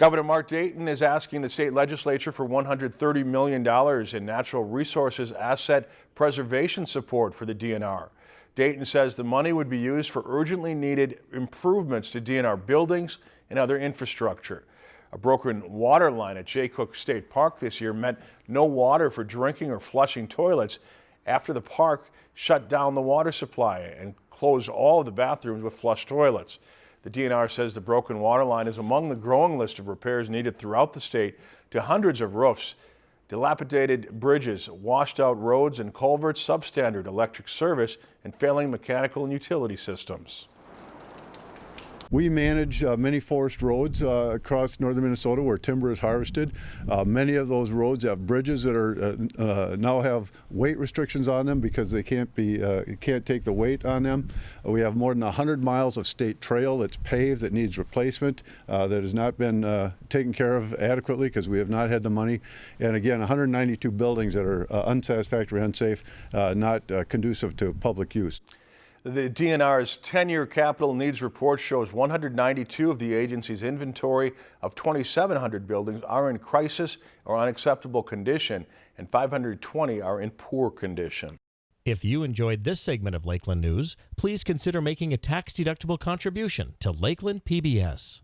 Governor Mark Dayton is asking the state legislature for $130 million in natural resources asset preservation support for the DNR. Dayton says the money would be used for urgently needed improvements to DNR buildings and other infrastructure. A broken water line at Jay Cooke State Park this year meant no water for drinking or flushing toilets after the park shut down the water supply and closed all of the bathrooms with flush toilets. The DNR says the broken water line is among the growing list of repairs needed throughout the state to hundreds of roofs, dilapidated bridges, washed out roads and culverts, substandard electric service, and failing mechanical and utility systems. We manage uh, many forest roads uh, across northern Minnesota where timber is harvested. Uh, many of those roads have bridges that are uh, uh, now have weight restrictions on them because they can't be uh, can't take the weight on them. we have more than 100 miles of state trail that's paved that needs replacement that has not been taken care of adequately because we have not had the money. And again, 192 buildings that are unsatisfactory, unsafe, not conducive to public use. The DNR's 10-year capital needs report shows 192 of the agency's inventory of 2,700 buildings are in crisis or unacceptable condition, and 520 are in poor condition. If you enjoyed this segment of Lakeland News, please consider making a tax-deductible contribution to Lakeland PBS.